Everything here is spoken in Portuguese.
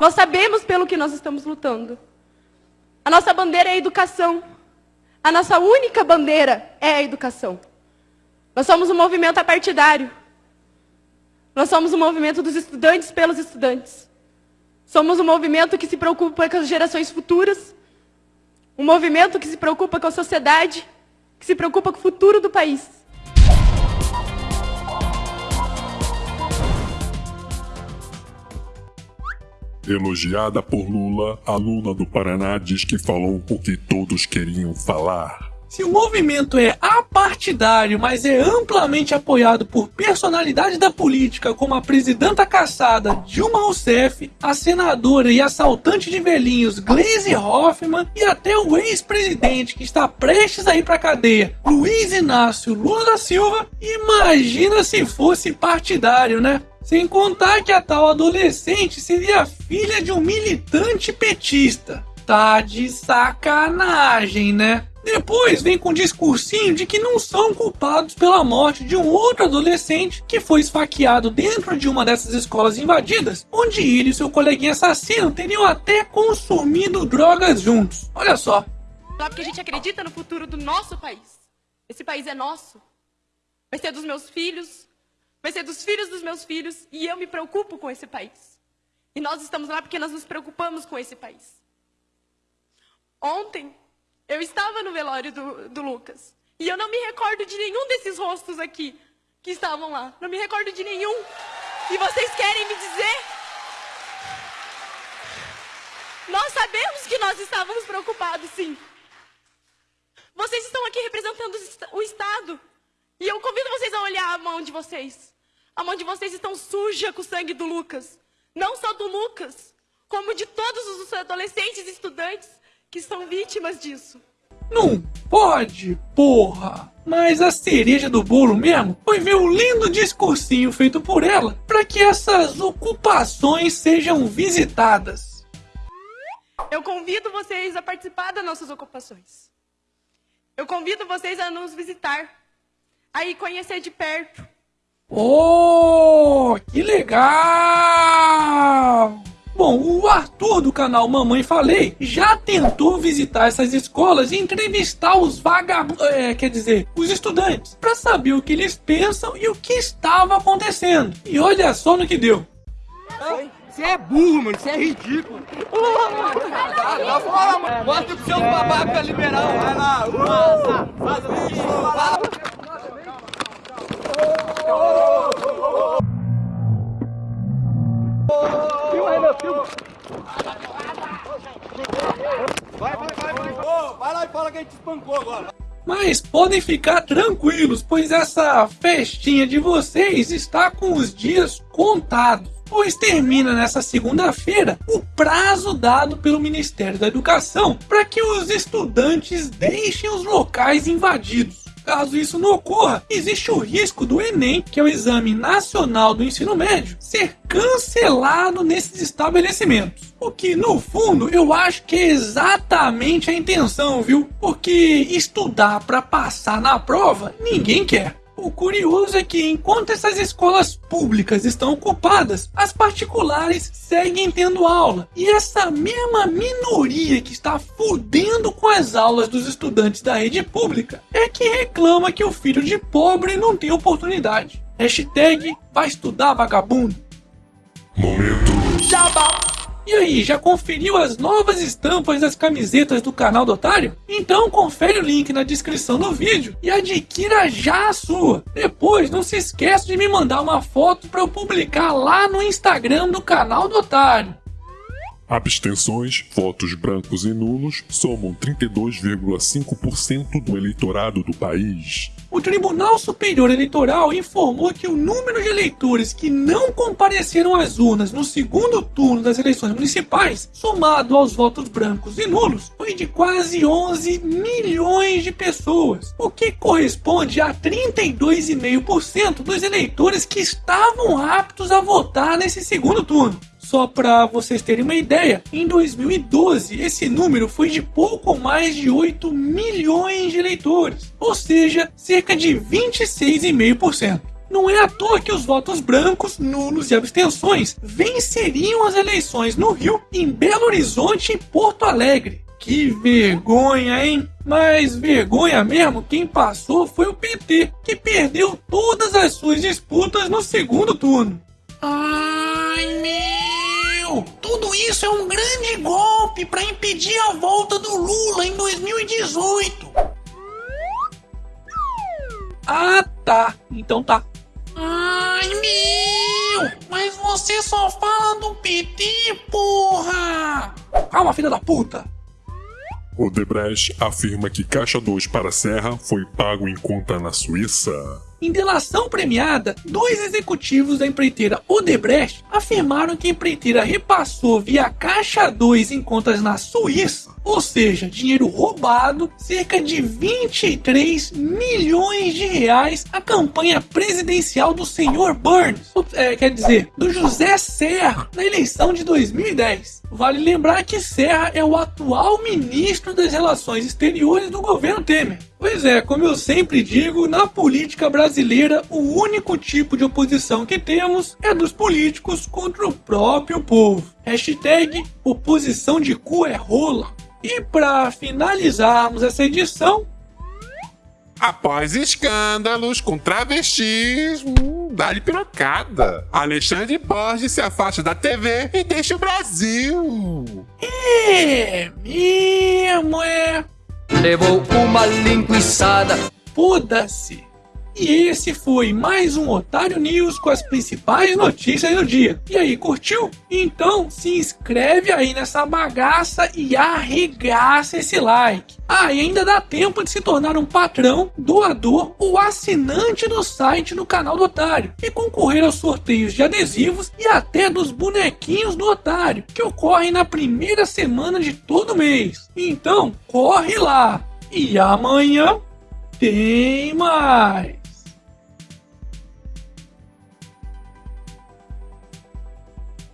Nós sabemos pelo que nós estamos lutando. A nossa bandeira é a educação. A nossa única bandeira é a educação. Nós somos um movimento apartidário. Nós somos um movimento dos estudantes pelos estudantes. Somos um movimento que se preocupa com as gerações futuras. Um movimento que se preocupa com a sociedade, que se preocupa com o futuro do país. Elogiada por Lula, aluna do Paraná diz que falou o que todos queriam falar. Se o movimento é apartidário, mas é amplamente apoiado por personalidades da política como a presidenta caçada Dilma Rousseff, a senadora e assaltante de velhinhos Gleisi Hoffmann e até o ex-presidente que está prestes a ir para cadeia, Luiz Inácio Lula da Silva, imagina se fosse partidário, né? Sem contar que a tal adolescente seria filha de um militante petista. Tá de sacanagem, né? Depois vem com um discursinho de que não são culpados pela morte de um outro adolescente que foi esfaqueado dentro de uma dessas escolas invadidas, onde ele e seu coleguinha assassino teriam até consumido drogas juntos. Olha só. Só porque a gente acredita no futuro do nosso país. Esse país é nosso. Vai ser dos meus filhos, vai ser dos filhos dos meus filhos e eu me preocupo com esse país. E nós estamos lá porque nós nos preocupamos com esse país. Ontem, eu estava no velório do, do Lucas e eu não me recordo de nenhum desses rostos aqui que estavam lá. Não me recordo de nenhum. E vocês querem me dizer? Nós sabemos que nós estávamos preocupados, sim. Vocês estão aqui representando o Estado. E eu convido vocês a olhar a mão de vocês. A mão de vocês estão suja com o sangue do Lucas. Não só do Lucas, como de todos os adolescentes e estudantes que são vítimas disso. Não pode, porra! Mas a cereja do bolo mesmo foi ver o lindo discursinho feito por ela para que essas ocupações sejam visitadas. Eu convido vocês a participar das nossas ocupações. Eu convido vocês a nos visitar, a ir conhecer de perto Oh, que legal! Bom, o Arthur do canal Mamãe Falei já tentou visitar essas escolas e entrevistar os vagabundos, é, quer dizer, os estudantes, para saber o que eles pensam e o que estava acontecendo. E olha só no que deu. Você é burro, mano, você é ridículo. Dá fora, mano. Mostra pro seu babaca liberal. Vai lá. Nossa, faz Vai. Vai, vai, vai, vai lá e fala que a gente espancou agora. Mas podem ficar tranquilos, pois essa festinha de vocês está com os dias contados. Pois termina nessa segunda-feira o prazo dado pelo Ministério da Educação para que os estudantes deixem os locais invadidos. Caso isso não ocorra, existe o risco do Enem, que é o Exame Nacional do Ensino Médio, ser cancelado nesses estabelecimentos. O que, no fundo, eu acho que é exatamente a intenção, viu? Porque estudar para passar na prova, ninguém quer. O curioso é que enquanto essas escolas públicas estão ocupadas, as particulares seguem tendo aula. E essa mesma minoria que está fudendo com as aulas dos estudantes da rede pública é que reclama que o filho de pobre não tem oportunidade. Hashtag vai estudar vagabundo. Momento. Jabá. E aí, já conferiu as novas estampas das camisetas do canal do Otário? Então confere o link na descrição do vídeo e adquira já a sua. Depois, não se esqueça de me mandar uma foto para eu publicar lá no Instagram do canal do Otário. Abstenções, votos brancos e nulos somam 32,5% do eleitorado do país. O Tribunal Superior Eleitoral informou que o número de eleitores que não compareceram às urnas no segundo turno das eleições municipais, somado aos votos brancos e nulos, foi de quase 11 milhões de pessoas, o que corresponde a 32,5% dos eleitores que estavam aptos a votar nesse segundo turno. Só para vocês terem uma ideia, em 2012 esse número foi de pouco mais de 8 milhões de eleitores, ou seja, cerca de 26,5%. Não é à toa que os votos brancos, nulos e abstenções venceriam as eleições no Rio, em Belo Horizonte e Porto Alegre. Que vergonha, hein? Mas vergonha mesmo, quem passou foi o PT, que perdeu todas as suas disputas no segundo turno. Tudo isso é um grande golpe para impedir a volta do Lula em 2018. Ah, tá. Então tá. Ai meu! Mas você só fala do PT, porra! Calma, filha da puta! Odebrecht afirma que Caixa 2 para Serra foi pago em conta na Suíça. Em delação premiada, dois executivos da empreiteira Odebrecht afirmaram que a empreiteira repassou via Caixa 2 em contas na Suíça, ou seja, dinheiro roubado, cerca de 23 milhões de reais à campanha presidencial do senhor Burns, é, quer dizer, do José Serra, na eleição de 2010. Vale lembrar que Serra é o atual ministro das Relações Exteriores do governo Temer. Pois é, como eu sempre digo, na política brasileira, o único tipo de oposição que temos é dos políticos contra o próprio povo. Hashtag oposição de cu é rola. E para finalizarmos essa edição, Após escândalos com travestis, hum, dá-lhe pirocada. Alexandre Borges se afasta da TV e deixa o Brasil. é mesmo, é. Levou uma linguiçada. Foda-se. E esse foi mais um Otário News com as principais notícias do dia. E aí, curtiu? Então se inscreve aí nessa bagaça e arregaça esse like. Ah, e ainda dá tempo de se tornar um patrão, doador ou assinante do site do canal do Otário e concorrer aos sorteios de adesivos e até dos bonequinhos do Otário, que ocorrem na primeira semana de todo mês. Então, corre lá! E amanhã tem mais!